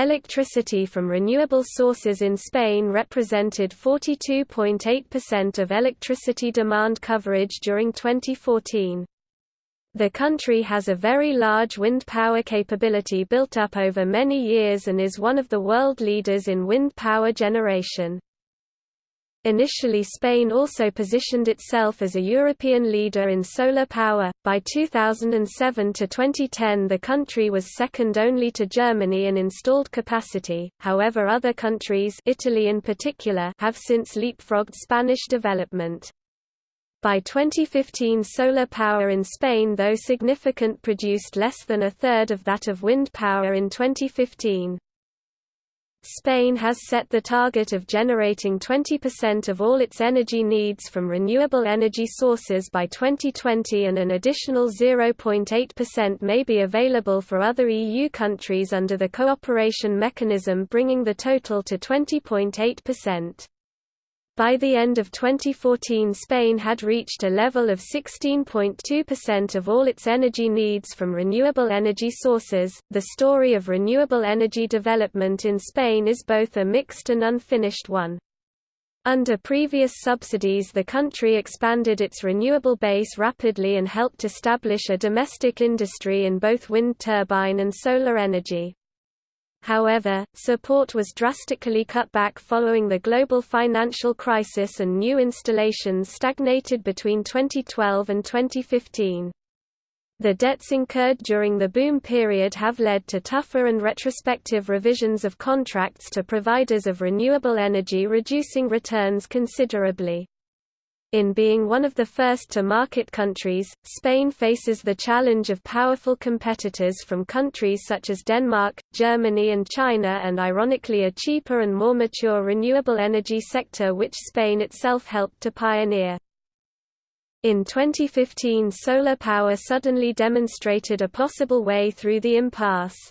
Electricity from renewable sources in Spain represented 42.8% of electricity demand coverage during 2014. The country has a very large wind power capability built up over many years and is one of the world leaders in wind power generation. Initially Spain also positioned itself as a European leader in solar power. By 2007 to 2010 the country was second only to Germany in installed capacity, however other countries Italy in particular have since leapfrogged Spanish development. By 2015 solar power in Spain though significant produced less than a third of that of wind power in 2015. Spain has set the target of generating 20% of all its energy needs from renewable energy sources by 2020 and an additional 0.8% may be available for other EU countries under the cooperation mechanism bringing the total to 20.8%. By the end of 2014 Spain had reached a level of 16.2% of all its energy needs from renewable energy sources. The story of renewable energy development in Spain is both a mixed and unfinished one. Under previous subsidies the country expanded its renewable base rapidly and helped establish a domestic industry in both wind turbine and solar energy. However, support was drastically cut back following the global financial crisis and new installations stagnated between 2012 and 2015. The debts incurred during the boom period have led to tougher and retrospective revisions of contracts to providers of renewable energy reducing returns considerably. In being one of the first to market countries, Spain faces the challenge of powerful competitors from countries such as Denmark, Germany and China and ironically a cheaper and more mature renewable energy sector which Spain itself helped to pioneer. In 2015 solar power suddenly demonstrated a possible way through the impasse.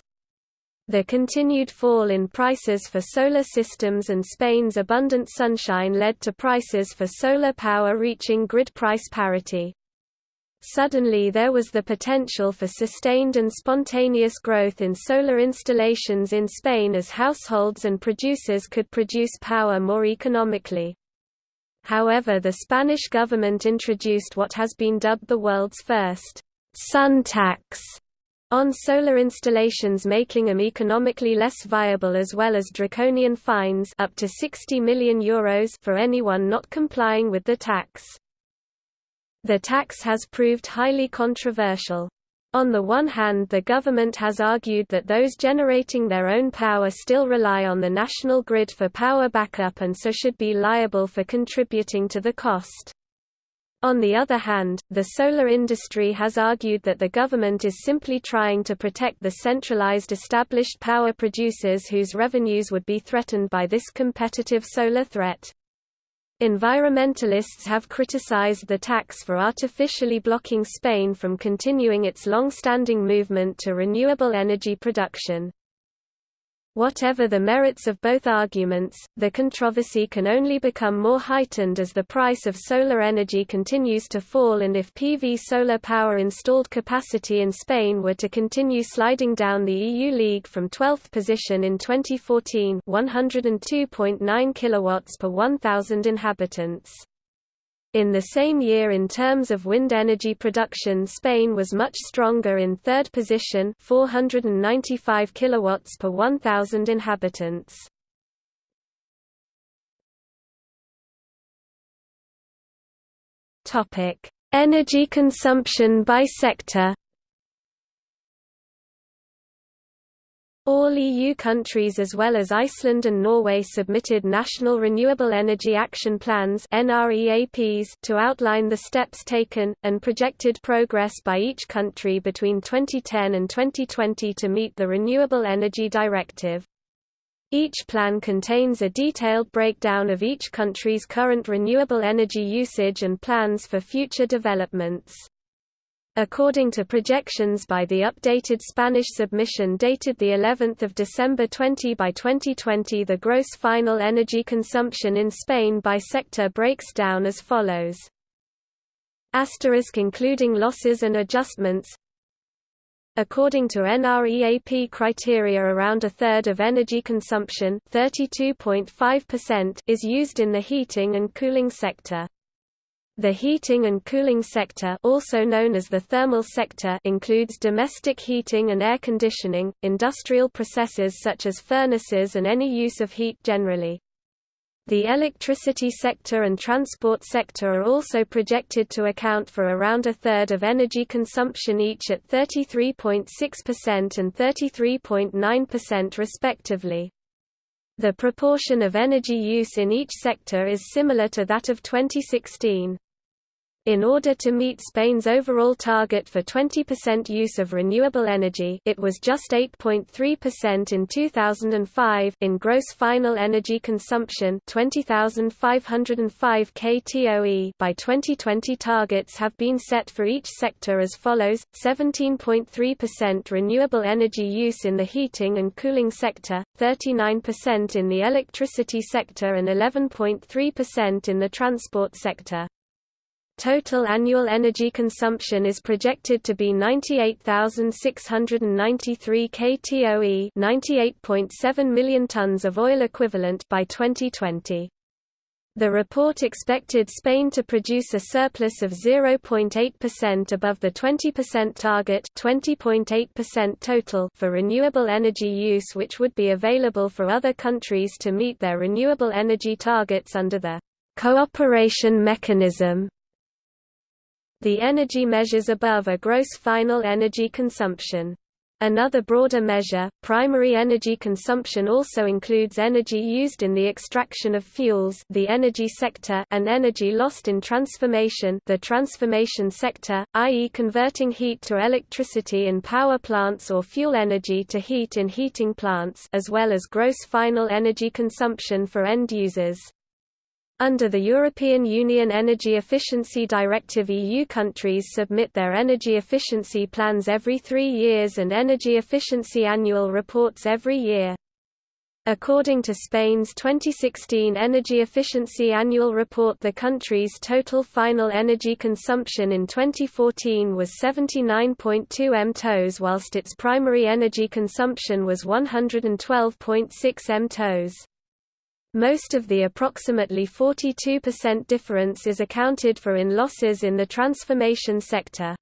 The continued fall in prices for solar systems and Spain's abundant sunshine led to prices for solar power reaching grid price parity. Suddenly there was the potential for sustained and spontaneous growth in solar installations in Spain as households and producers could produce power more economically. However the Spanish government introduced what has been dubbed the world's first sun tax on solar installations making them economically less viable as well as draconian fines up to 60 million euros for anyone not complying with the tax. The tax has proved highly controversial. On the one hand the government has argued that those generating their own power still rely on the national grid for power backup and so should be liable for contributing to the cost. On the other hand, the solar industry has argued that the government is simply trying to protect the centralized established power producers whose revenues would be threatened by this competitive solar threat. Environmentalists have criticized the tax for artificially blocking Spain from continuing its long-standing movement to renewable energy production. Whatever the merits of both arguments, the controversy can only become more heightened as the price of solar energy continues to fall and if PV solar power installed capacity in Spain were to continue sliding down the EU league from 12th position in 2014 102.9 kilowatts per 1000 inhabitants. In the same year in terms of wind energy production Spain was much stronger in third position 495 kilowatts per 1000 inhabitants. Topic: Energy consumption by sector All EU countries as well as Iceland and Norway submitted National Renewable Energy Action Plans to outline the steps taken, and projected progress by each country between 2010 and 2020 to meet the Renewable Energy Directive. Each plan contains a detailed breakdown of each country's current renewable energy usage and plans for future developments. According to projections by the updated Spanish submission dated the 11th of December 20 by 2020 the gross final energy consumption in Spain by sector breaks down as follows. Asterisk including losses and adjustments According to NREAP criteria around a third of energy consumption is used in the heating and cooling sector. The heating and cooling sector also known as the thermal sector includes domestic heating and air conditioning, industrial processes such as furnaces and any use of heat generally. The electricity sector and transport sector are also projected to account for around a third of energy consumption each at 33.6% and 33.9% respectively. The proportion of energy use in each sector is similar to that of 2016. In order to meet Spain's overall target for 20% use of renewable energy it was just 8.3% in 2005 in gross final energy consumption 20,505 ktoe by 2020 targets have been set for each sector as follows, 17.3% renewable energy use in the heating and cooling sector, 39% in the electricity sector and 11.3% in the transport sector. Total annual energy consumption is projected to be 98,693 ktoe 98.7 million tons of oil equivalent by 2020. The report expected Spain to produce a surplus of 0.8% above the 20% target 20.8% total for renewable energy use which would be available for other countries to meet their renewable energy targets under the cooperation mechanism the energy measures above are gross final energy consumption. Another broader measure, primary energy consumption also includes energy used in the extraction of fuels the energy sector and energy lost in transformation the transformation sector, i.e. converting heat to electricity in power plants or fuel energy to heat in heating plants as well as gross final energy consumption for end users. Under the European Union Energy Efficiency Directive EU countries submit their energy efficiency plans every three years and energy efficiency annual reports every year. According to Spain's 2016 Energy Efficiency Annual Report the country's total final energy consumption in 2014 was 79.2 mTOs whilst its primary energy consumption was 112.6 mTOs. Most of the approximately 42% difference is accounted for in losses in the transformation sector.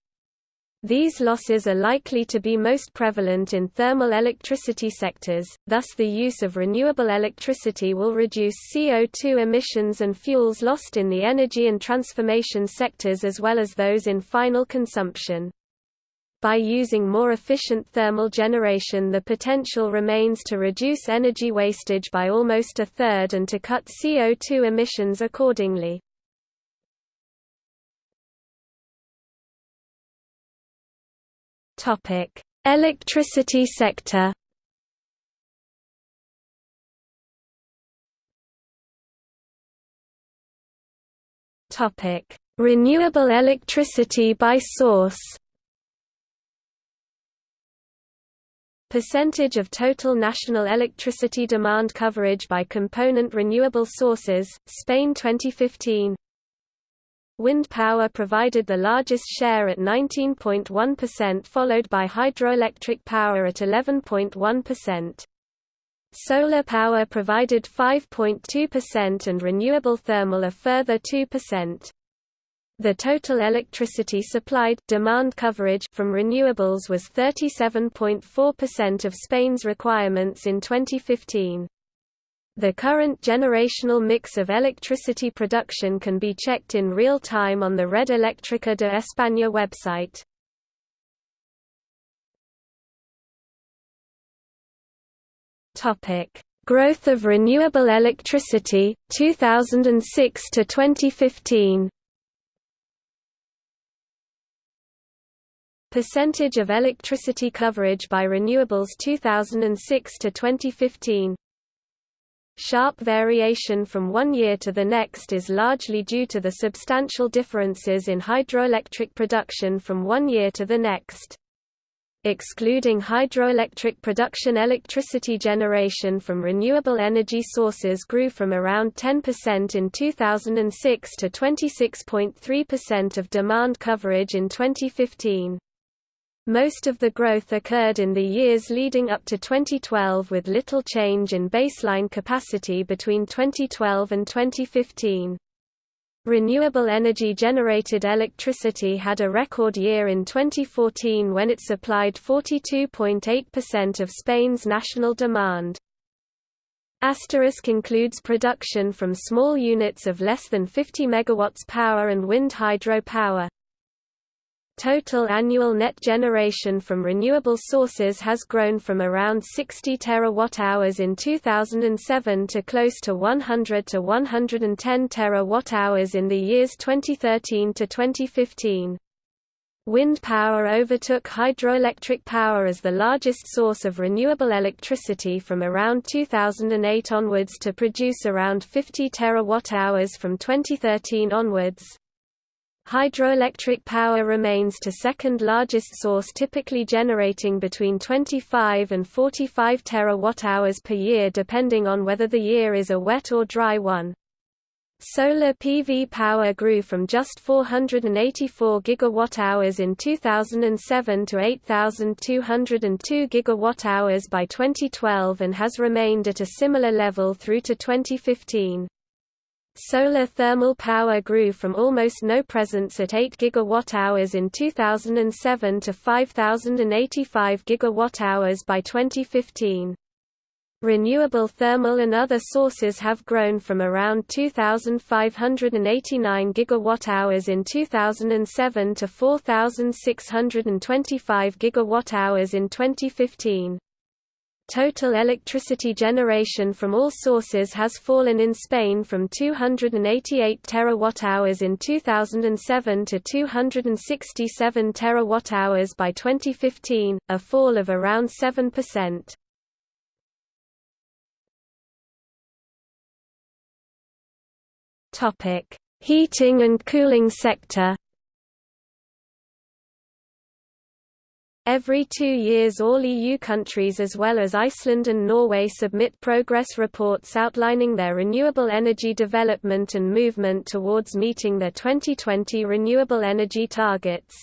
These losses are likely to be most prevalent in thermal electricity sectors, thus the use of renewable electricity will reduce CO2 emissions and fuels lost in the energy and transformation sectors as well as those in final consumption. By using more efficient thermal generation the potential remains to reduce energy wastage by almost a third and to cut CO2 emissions accordingly. Electricity sector Renewable electricity by source Percentage of total national electricity demand coverage by component renewable sources, Spain 2015 Wind power provided the largest share at 19.1% followed by hydroelectric power at 11.1%. Solar power provided 5.2% and renewable thermal a further 2%. The total electricity supplied demand coverage from renewables was 37.4% of Spain's requirements in 2015. The current generational mix of electricity production can be checked in real time on the Red Eléctrica de España website. Topic: Growth of renewable electricity 2006 to 2015. Percentage of electricity coverage by renewables 2006 to 2015 Sharp variation from one year to the next is largely due to the substantial differences in hydroelectric production from one year to the next. Excluding hydroelectric production electricity generation from renewable energy sources grew from around 10% in 2006 to 26.3% of demand coverage in 2015. Most of the growth occurred in the years leading up to 2012 with little change in baseline capacity between 2012 and 2015. Renewable energy generated electricity had a record year in 2014 when it supplied 42.8% of Spain's national demand. Asterisk includes production from small units of less than 50 MW power and wind hydro power. Total annual net generation from renewable sources has grown from around 60 terawatt-hours in 2007 to close to 100 to 110 terawatt-hours in the years 2013 to 2015. Wind power overtook hydroelectric power as the largest source of renewable electricity from around 2008 onwards to produce around 50 terawatt-hours from 2013 onwards. Hydroelectric power remains to second largest source typically generating between 25 and 45 terawatt-hours per year depending on whether the year is a wet or dry one. Solar PV power grew from just 484 gigawatt-hours in 2007 to 8,202 gigawatt-hours by 2012 and has remained at a similar level through to 2015. Solar thermal power grew from almost no presence at 8 gigawatt-hours in 2007 to 5,085 gigawatt-hours by 2015. Renewable thermal and other sources have grown from around 2,589 gigawatt-hours in 2007 to 4,625 gigawatt-hours in 2015. Total electricity generation from all sources has fallen in Spain from 288 terawatt-hours in 2007 to 267 terawatt-hours by 2015, a fall of around 7%. Topic: Heating and cooling sector Every two years all EU countries as well as Iceland and Norway submit progress reports outlining their renewable energy development and movement towards meeting their 2020 renewable energy targets.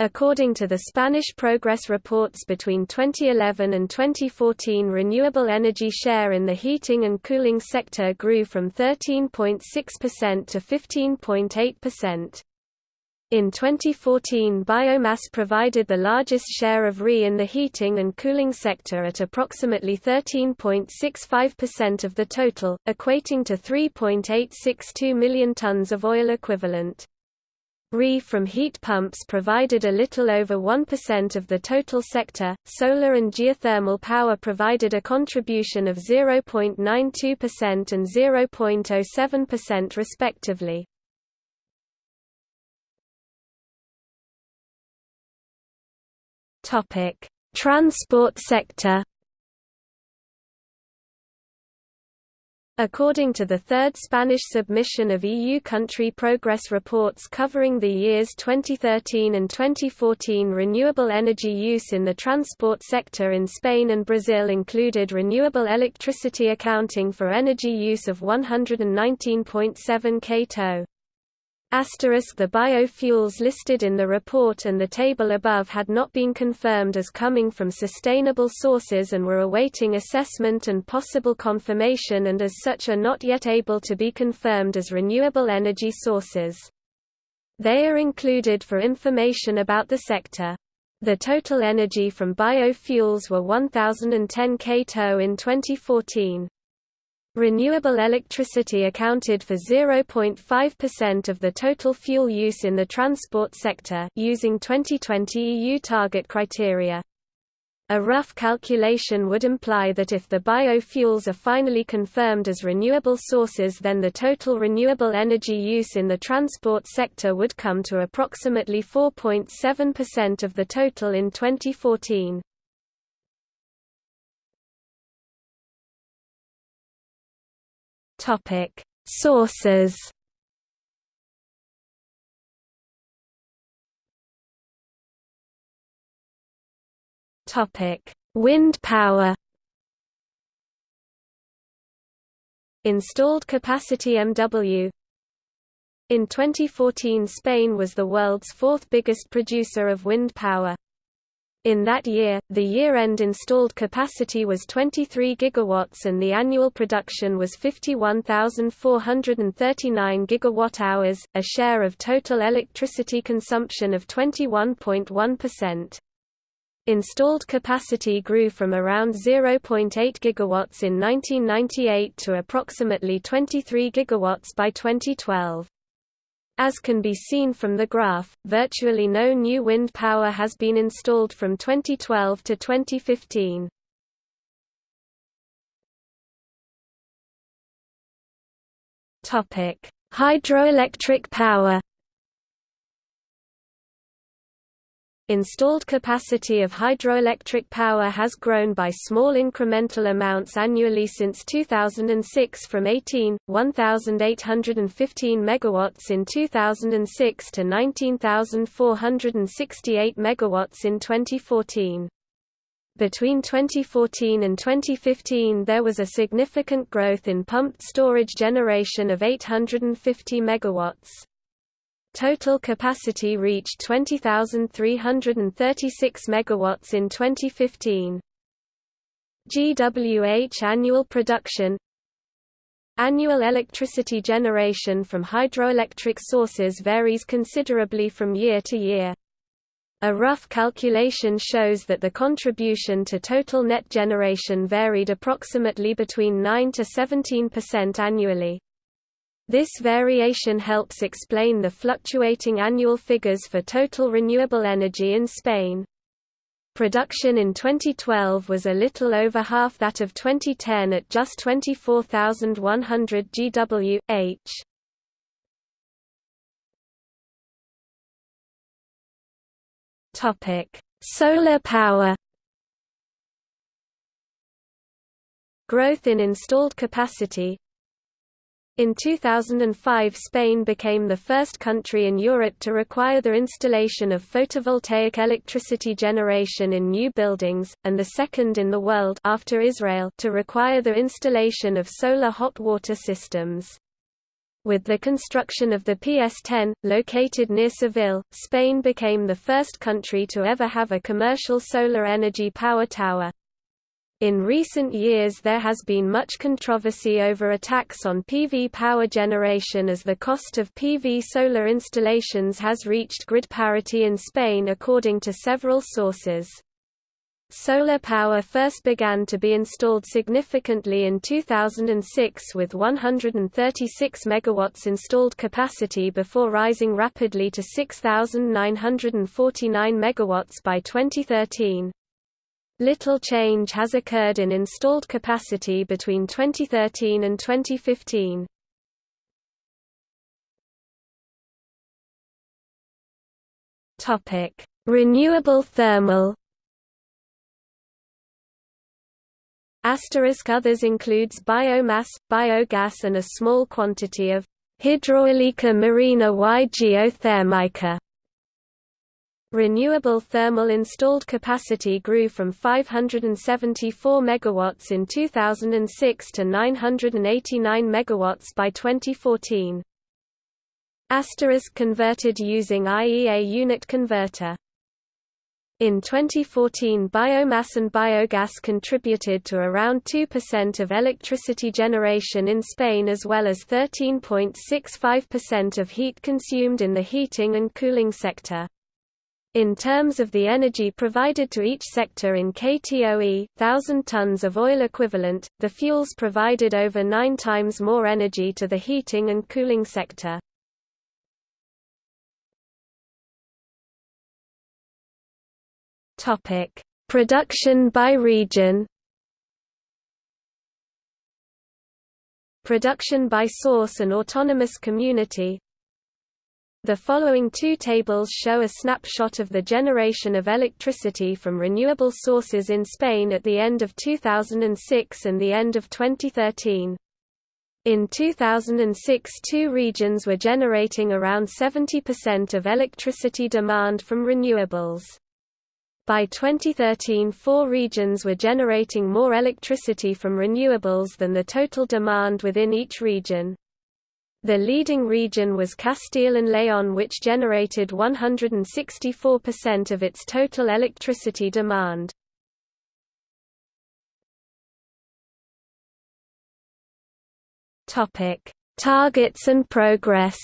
According to the Spanish progress reports between 2011 and 2014 renewable energy share in the heating and cooling sector grew from 13.6% to 15.8%. In 2014 biomass provided the largest share of RE in the heating and cooling sector at approximately 13.65% of the total, equating to 3.862 million tons of oil equivalent. RE from heat pumps provided a little over 1% of the total sector, solar and geothermal power provided a contribution of 0.92% and 0.07% respectively. Topic: Transport sector. According to the third Spanish submission of EU country progress reports covering the years 2013 and 2014 renewable energy use in the transport sector in Spain and Brazil included renewable electricity accounting for energy use of 119.7 kto. Asterisk the biofuels listed in the report and the table above had not been confirmed as coming from sustainable sources and were awaiting assessment and possible confirmation and as such are not yet able to be confirmed as renewable energy sources. They are included for information about the sector. The total energy from biofuels were 1010 kto in 2014. Renewable electricity accounted for 0.5% of the total fuel use in the transport sector using 2020 EU target criteria. A rough calculation would imply that if the biofuels are finally confirmed as renewable sources then the total renewable energy use in the transport sector would come to approximately 4.7% of the total in 2014. Topic: Sources. Topic: Wind power. Installed capacity MW In 2014 Spain was the world's fourth biggest producer of wind power. In that year, the year-end installed capacity was 23 gigawatts and the annual production was 51,439 gigawatt-hours, a share of total electricity consumption of 21.1%. Installed capacity grew from around 0.8 gigawatts in 1998 to approximately 23 gigawatts by 2012. As can be seen from the graph, virtually no new wind power has been installed from 2012 to 2015. Topic: Hydroelectric power Installed capacity of hydroelectric power has grown by small incremental amounts annually since 2006 from 18, 1,815 megawatts in 2006 to 19,468 megawatts in 2014. Between 2014 and 2015 there was a significant growth in pumped storage generation of 850 megawatts. Total capacity reached 20,336 megawatts in 2015. GWH annual production Annual electricity generation from hydroelectric sources varies considerably from year to year. A rough calculation shows that the contribution to total net generation varied approximately between 9 to 17% annually. This variation helps explain the fluctuating annual figures for total renewable energy in Spain. Production in 2012 was a little over half that of 2010 at just 24,100 GWh. Topic: Solar power. Growth in installed capacity, in 2005 Spain became the first country in Europe to require the installation of photovoltaic electricity generation in new buildings, and the second in the world after Israel to require the installation of solar hot water systems. With the construction of the PS10, located near Seville, Spain became the first country to ever have a commercial solar energy power tower. In recent years there has been much controversy over attacks on PV power generation as the cost of PV solar installations has reached grid parity in Spain according to several sources. Solar power first began to be installed significantly in 2006 with 136 megawatts installed capacity before rising rapidly to 6,949 megawatts by 2013. Little change has occurred in installed capacity between 2013 and 2015. Topic: Renewable thermal. Asterisk others includes biomass, biogas and a small quantity of Hidroeólica marina y geotérmica. Renewable thermal installed capacity grew from 574 megawatts in 2006 to 989 megawatts by 2014. Asterisk converted using IEA unit converter. In 2014 biomass and biogas contributed to around 2% of electricity generation in Spain as well as 13.65% of heat consumed in the heating and cooling sector. In terms of the energy provided to each sector in KTOE, 1000 tons of oil equivalent, the fuels provided over nine times more energy to the heating and cooling sector. Production by region Production by source and autonomous community the following two tables show a snapshot of the generation of electricity from renewable sources in Spain at the end of 2006 and the end of 2013. In 2006 two regions were generating around 70% of electricity demand from renewables. By 2013 four regions were generating more electricity from renewables than the total demand within each region. The leading region was Castile and León which generated 164% of its total electricity demand. Targets and progress.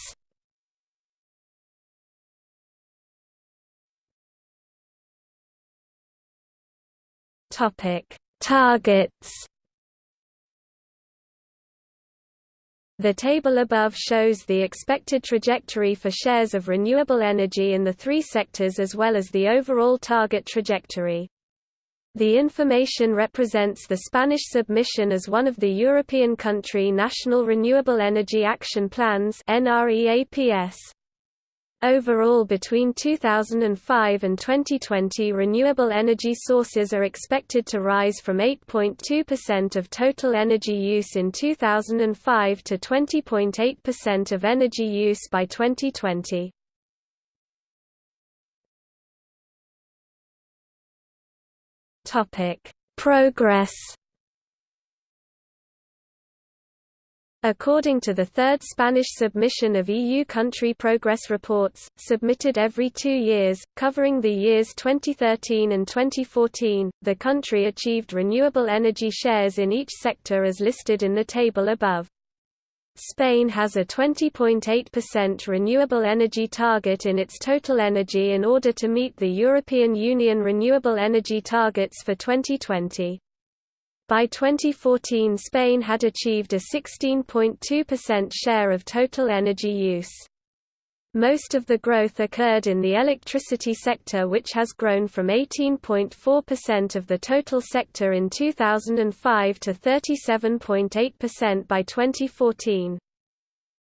Targets. The table above shows the expected trajectory for shares of renewable energy in the three sectors as well as the overall target trajectory. The information represents the Spanish submission as one of the European country National Renewable Energy Action Plans Overall between 2005 and 2020 renewable energy sources are expected to rise from 8.2% of total energy use in 2005 to 20.8% of energy use by 2020. Topic: Progress. According to the third Spanish submission of EU country progress reports, submitted every two years, covering the years 2013 and 2014, the country achieved renewable energy shares in each sector as listed in the table above. Spain has a 20.8% renewable energy target in its total energy in order to meet the European Union renewable energy targets for 2020. By 2014 Spain had achieved a 16.2% share of total energy use. Most of the growth occurred in the electricity sector which has grown from 18.4% of the total sector in 2005 to 37.8% by 2014.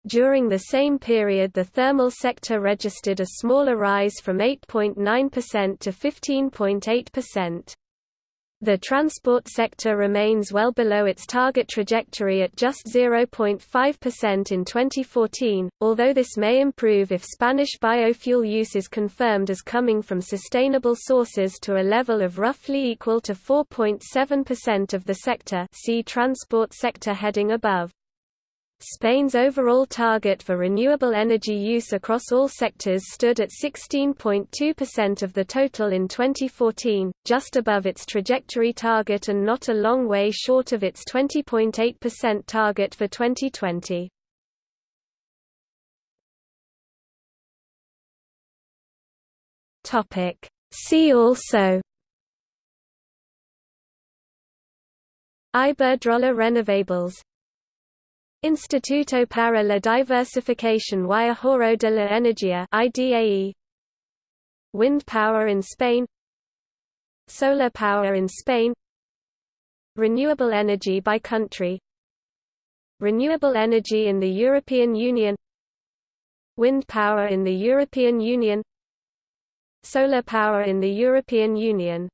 During the same period the thermal sector registered a smaller rise from 8.9% to 15.8%. The transport sector remains well below its target trajectory at just 0.5% in 2014, although this may improve if Spanish biofuel use is confirmed as coming from sustainable sources to a level of roughly equal to 4.7% of the sector see transport sector heading above. Spain's overall target for renewable energy use across all sectors stood at 16.2% of the total in 2014, just above its trajectory target and not a long way short of its 20.8% target for 2020. See also Iberdrola Renovables Instituto para la Diversificación y Ahorro de la Energía IDAE Wind power in Spain. Solar power in Spain. Renewable energy by country. Renewable energy in the European Union. Wind power in the European Union. Solar power in the European Union